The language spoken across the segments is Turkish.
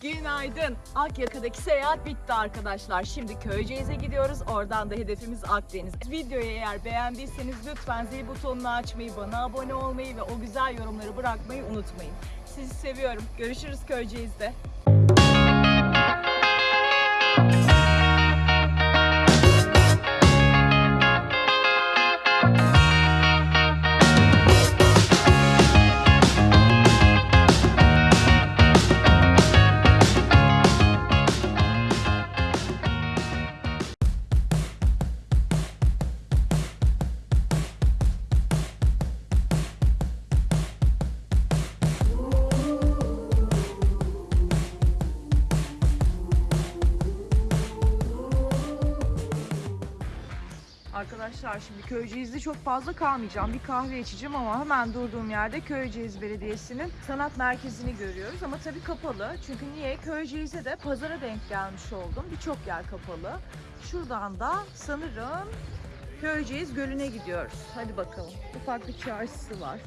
Günaydın. Akyaka'daki seyahat bitti arkadaşlar. Şimdi Köyceğiz'e gidiyoruz. Oradan da hedefimiz Akdeniz. Videoyu eğer beğendiyseniz lütfen zil butonunu açmayı, bana abone olmayı ve o güzel yorumları bırakmayı unutmayın. Sizi seviyorum. Görüşürüz Köyceğiz'de. Arkadaşlar şimdi Köyceğiz'de çok fazla kalmayacağım. Bir kahve içeceğim ama hemen durduğum yerde Köyceğiz Belediyesi'nin sanat merkezini görüyoruz. Ama tabii kapalı. Çünkü niye? Köyceğiz'e de pazara denk gelmiş oldum. Birçok yer kapalı. Şuradan da sanırım Köyceğiz Gölü'ne gidiyoruz. Hadi bakalım. Ufak bir çarşısı var.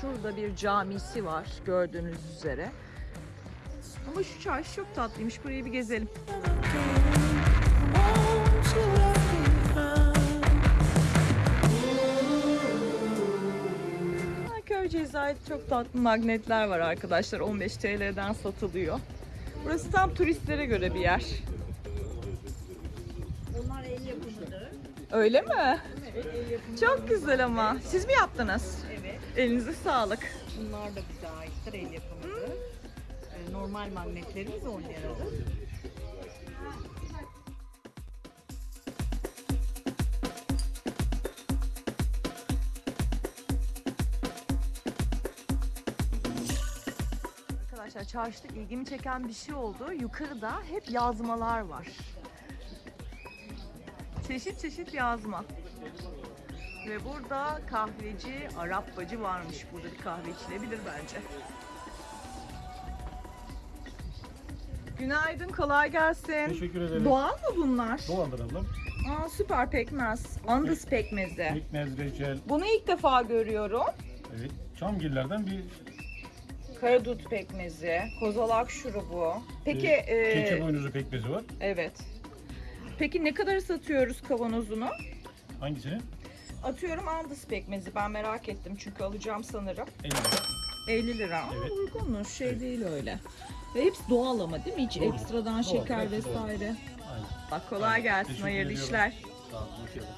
Şurada bir camisi var gördüğünüz üzere. Ama şu çarşı çok tatlıymış. Burayı bir gezelim. Köyceğiz'e ait çok tatlı magnetler var arkadaşlar. 15 TL'den satılıyor. Burası tam turistlere göre bir yer. Onlar el yapımıdır. Öyle mi? Evet, el yapımı. Çok güzel ama. Siz mi yaptınız? Evet. Elinize sağlık. Bunlar da bize aittir, el yapımıdır. Ee, Normal magnetlerimiz 10 liradır. Arkadaşlar çarşıda ilgimi çeken bir şey oldu. Yukarıda hep yazmalar var. Çeşit çeşit yazma. Ve burada kahveci, Arap bacı varmış. Burada bir kahve içilebilir bence. Günaydın, kolay gelsin. Teşekkür ederim. Doğal mı bunlar? Doğaldır ablam. Aa, süper pekmez. Andız pekmezi. Pekmez, reçel, Bunu ilk defa görüyorum. evet. Çamgillerden bir Karadut pekmezi, kozalak şurubu. Peki, e, e, keçi boynuzu pekmezi var. evet. Peki ne kadar satıyoruz kavanozunu? Hangisini? Atıyorum andız pekmezi. Ben merak ettim çünkü alacağım sanırım. 50 lira. 50 lira. Aa, Evet. Uygunmuş. Şey değil öyle. Ve hepsi doğal ama değil mi? Hiç Doğru. ekstradan Doğal, şeker hepsi doğal. vesaire. Aynen. Bak kolay Aynen. gelsin. Teşekkür Hayırlı ediyorum. işler. Sağ olun, hoş geldiniz.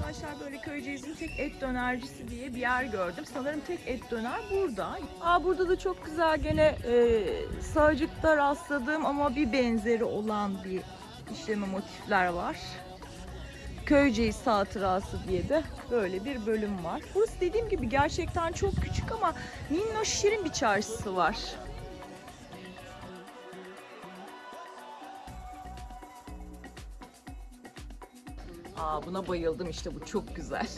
Arkadaşlar böyle Köyceğiz'in tek et dönercisi diye bir yer gördüm. Sanırım tek et döner burada. Aa burada da çok güzel gene e, sağcıkta rastladığım ama bir benzeri olan bir işleme motifler var. Köyceğiz hatırası diye de böyle bir bölüm var. Burası dediğim gibi gerçekten çok küçük ama minnoş şirin bir çarşısı var. Aa buna bayıldım işte bu çok güzel.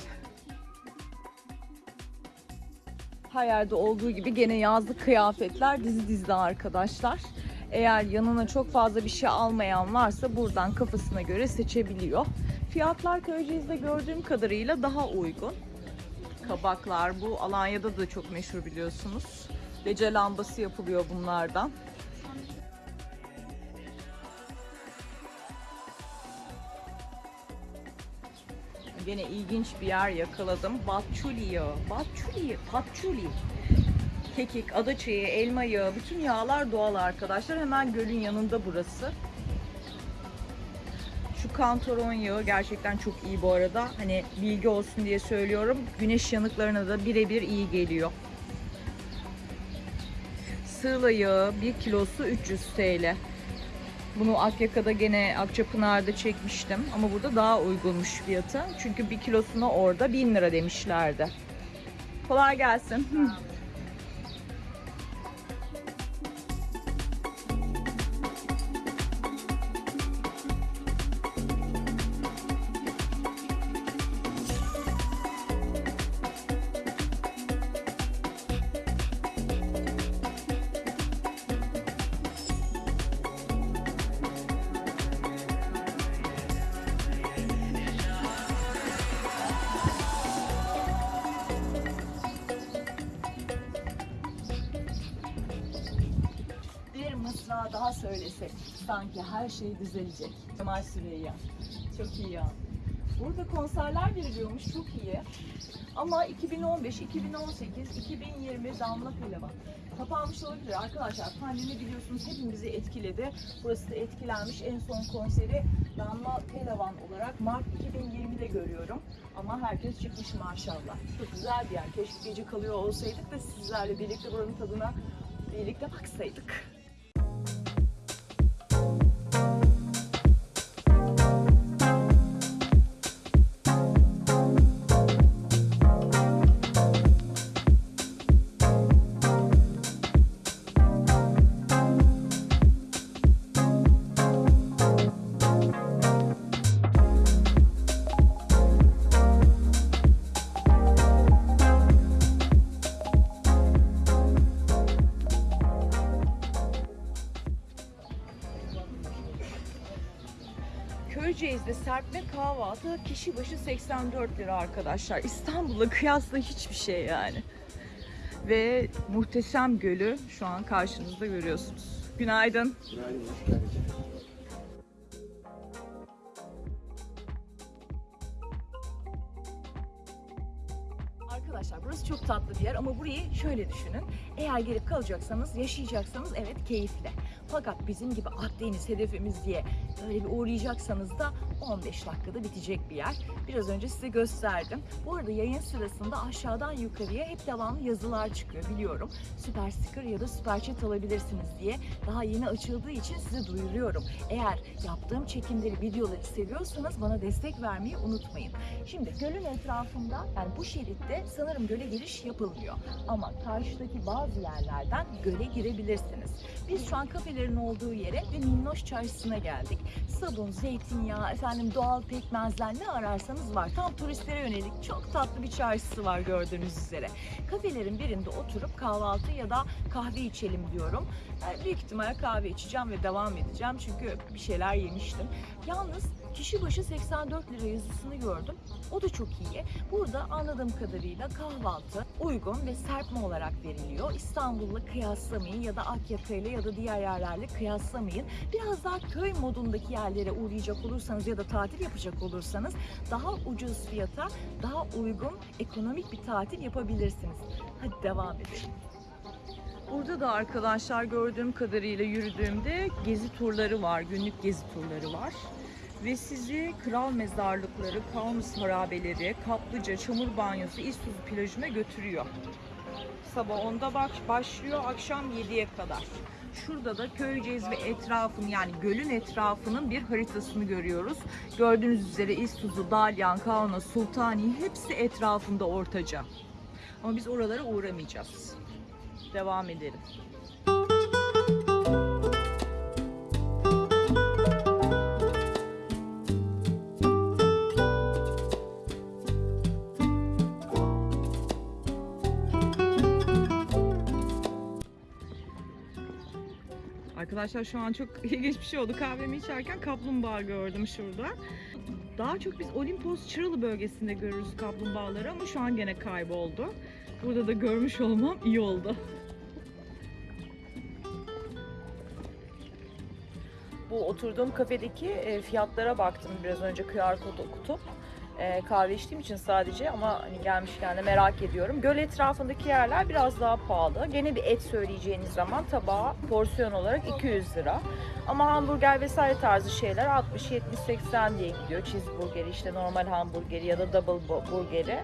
Her yerde olduğu gibi gene yazlık kıyafetler dizi dizide arkadaşlar. Eğer yanına çok fazla bir şey almayan varsa buradan kafasına göre seçebiliyor. Fiyatlar Köyceğiz'de gördüğüm kadarıyla daha uygun. Kabaklar bu Alanya'da da çok meşhur biliyorsunuz. Gece lambası yapılıyor bunlardan. Gene ilginç bir yer yakaladım. Batçuli yağı. Batçuli, patçuli. Kekik, adaçayı, elma yağı, bütün yağlar doğal arkadaşlar. Hemen gölün yanında burası. Şu kantaron yağı gerçekten çok iyi bu arada. Hani bilgi olsun diye söylüyorum. Güneş yanıklarına da birebir iyi geliyor. Sığla yağı 1 kilosu 300 TL. Bunu Akyaka'da gene Akçapınar'da çekmiştim. Ama burada daha uygunmuş fiyatı. Çünkü bir kilosuna orada 1000 lira demişlerdi. Kolay gelsin. Hı. Mısra daha söylesek sanki her şey düzelecek. Kemal Süreyya. Çok iyi ya. Burada konserler veriliyormuş çok iyi. Ama 2015, 2018, 2020 Damla Pelevan. Kapanmış olabilir arkadaşlar. Pandemi biliyorsunuz hepimizi etkiledi. Burası da etkilenmiş. En son konseri Damla Pelevan olarak Mart 2020'de görüyorum. Ama herkes çıkmış maşallah. Çok güzel bir yer. Keşke gece kalıyor olsaydık da sizlerle birlikte buranın tadına birlikte baksaydık. Kahvaltı kişi başı 84 lira arkadaşlar. İstanbul'la kıyasla hiçbir şey yani. Ve muhteşem gölü şu an karşınızda görüyorsunuz. Günaydın. Arkadaşlar burası çok tatlı bir yer ama burayı şöyle düşünün. Eğer gelip kalacaksanız, yaşayacaksanız evet keyifli. Fakat bizim gibi Akdeniz hedefimiz diye böyle bir uğrayacaksanız da 15 dakikada bitecek bir yer. Biraz önce size gösterdim. Bu arada yayın sırasında aşağıdan yukarıya hep devamlı yazılar çıkıyor biliyorum. Süper sticker ya da süper chat alabilirsiniz diye. Daha yeni açıldığı için size duyuruyorum. Eğer yaptığım çekimleri, videoları seviyorsanız bana destek vermeyi unutmayın. Şimdi gölün etrafında yani bu şeritte sanırım göle giriş yapılmıyor. Ama karşıdaki bazı yerlerden göle girebilirsiniz. Biz şu an kafelerin olduğu yere ve Minnoş Çarşısı'na geldik. Sabun, zeytinyağı, efendim doğal pekmezler ne ararsanız var. Tam turistlere yönelik çok tatlı bir çarşısı var gördüğünüz üzere. Kafelerin birinde oturup kahvaltı ya da kahve içelim diyorum. Yani büyük ihtimalle kahve içeceğim ve devam edeceğim çünkü bir şeyler yemiştim. Yalnız kişi başı 84 lira yazısını gördüm. O da çok iyi. Burada anladığım kadarıyla kahvaltı uygun ve serpme olarak veriliyor. İstanbul'la kıyaslamayın ya da Akyaka'yla ya da diğer yerlerle kıyaslamayın. Biraz daha köy modundaki yerlere uğrayacak olursanız ya da tatil yapacak olursanız daha ucuz fiyata, daha uygun, ekonomik bir tatil yapabilirsiniz. Hadi devam edelim. Burada da arkadaşlar gördüğüm kadarıyla yürüdüğümde gezi turları var, günlük gezi turları var. Ve sizi kral mezarlıkları, Kaunus harabeleri, kaplıca, çamur banyosu, İztuzu plajına götürüyor. Sabah 10'da bak başlıyor, akşam 7'ye kadar. Şurada da Köyceğiz ve etrafın yani gölün etrafının bir haritasını görüyoruz. Gördüğünüz üzere İztuzu, Dalyan, Kaunas, Sultaniye hepsi etrafında ortaca. Ama biz oralara uğramayacağız. Devam edelim. Arkadaşlar şu an çok ilginç bir şey oldu. Kahvemi içerken kaplumbağa gördüm şurada. Daha çok biz Olimpos Çıralı bölgesinde görürüz kaplumbağaları ama şu an gene kayboldu. Burada da görmüş olmam iyi oldu. Bu oturduğum kafedeki e, fiyatlara baktım biraz önce QR kod okutup. E, kahve içtiğim için sadece ama hani gelmişken de merak ediyorum. Göl etrafındaki yerler biraz daha pahalı. Gene bir et söyleyeceğiniz zaman tabağa porsiyon olarak 200 lira. Ama hamburger vesaire tarzı şeyler 60, 70, 80 diye gidiyor. Cheeseburgeri işte normal hamburgeri ya da double bu- burgeri.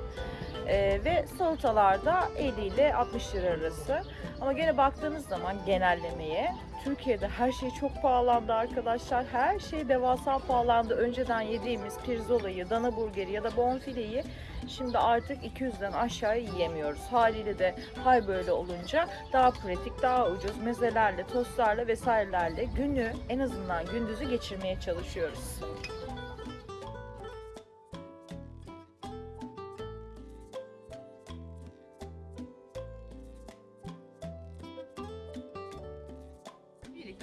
E, ve salatalarda 50 ile 60 lira arası. Ama gene baktığınız zaman genellemeye Türkiye'de her şey çok pahalandı arkadaşlar. Her şey devasa pahalandı. Önceden yediğimiz pirzolayı, dana burgeri ya da bonfileyi şimdi artık 200'den aşağı yiyemiyoruz. Haliyle de hal böyle olunca daha pratik, daha ucuz mezelerle, tostlarla vesairelerle günü en azından gündüzü geçirmeye çalışıyoruz.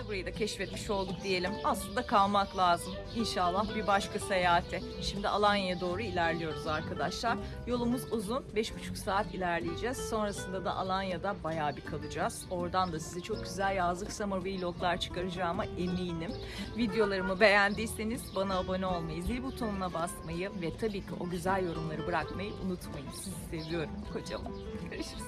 Burayı da keşfetmiş olduk diyelim. Aslında kalmak lazım. İnşallah bir başka seyahate. Şimdi Alanya'ya doğru ilerliyoruz arkadaşlar. Yolumuz uzun. 5,5 saat ilerleyeceğiz. Sonrasında da Alanya'da bayağı bir kalacağız. Oradan da size çok güzel yazlık summer vloglar çıkaracağıma eminim. Videolarımı beğendiyseniz bana abone olmayı, zil butonuna basmayı ve tabii ki o güzel yorumları bırakmayı unutmayın. Sizi seviyorum kocaman. Görüşürüz.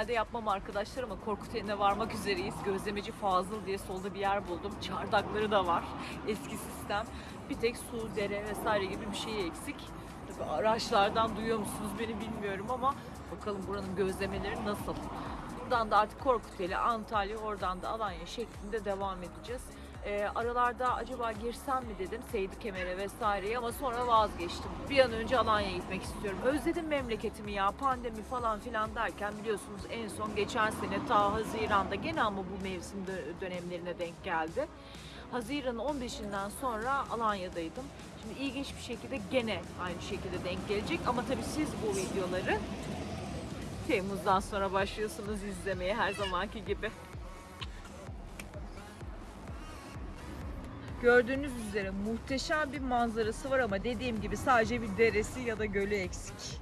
Normalde yapmam arkadaşlar ama Korkuteli'ne varmak üzereyiz. Gözlemeci Fazıl diye solda bir yer buldum. Çardakları da var. Eski sistem. Bir tek su, dere vesaire gibi bir şey eksik. Tabii araçlardan duyuyor musunuz beni bilmiyorum ama bakalım buranın gözlemeleri nasıl. Buradan da artık Korkuteli, Antalya, oradan da Alanya şeklinde devam edeceğiz. Ee, aralarda acaba girsem mi dedim Seydi Kemer'e vesaireye ama sonra vazgeçtim. Bir an önce Alanya'ya gitmek istiyorum. Özledim memleketimi ya pandemi falan filan derken biliyorsunuz en son geçen sene ta Haziran'da gene ama bu mevsim dö- dönemlerine denk geldi. Haziran'ın 15'inden sonra Alanya'daydım. Şimdi ilginç bir şekilde gene aynı şekilde denk gelecek ama tabii siz bu videoları Temmuz'dan sonra başlıyorsunuz izlemeye her zamanki gibi. Gördüğünüz üzere muhteşem bir manzarası var ama dediğim gibi sadece bir deresi ya da gölü eksik.